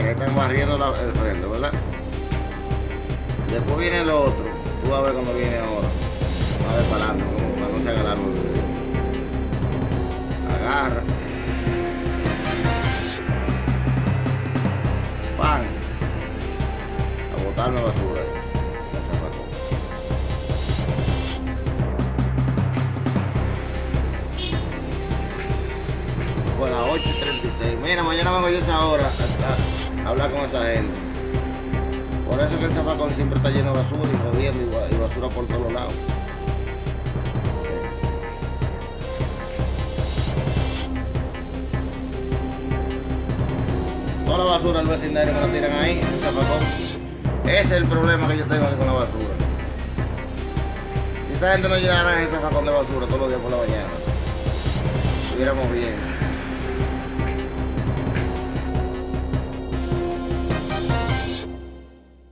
están barriendo la- el frente, ¿verdad? Después viene el otro. Tú vas a ver cuando viene ahora. Va ver para adelante, para no se haga el video. Agarra. Pan. A botarme basura. Fue las 8.36. Mira, mañana vengo yo esa hora a, a hablar con esa gente. Por eso es que el zafacón siempre está lleno de basura y jodiendo y, ba- y basura por todos lados. Toda la basura del vecindario me la tiran ahí, en el zafacón. Ese es el problema que yo tengo con la basura. Si esa gente no llenara ese zafacón de basura todos los días por la mañana, estuviéramos bien.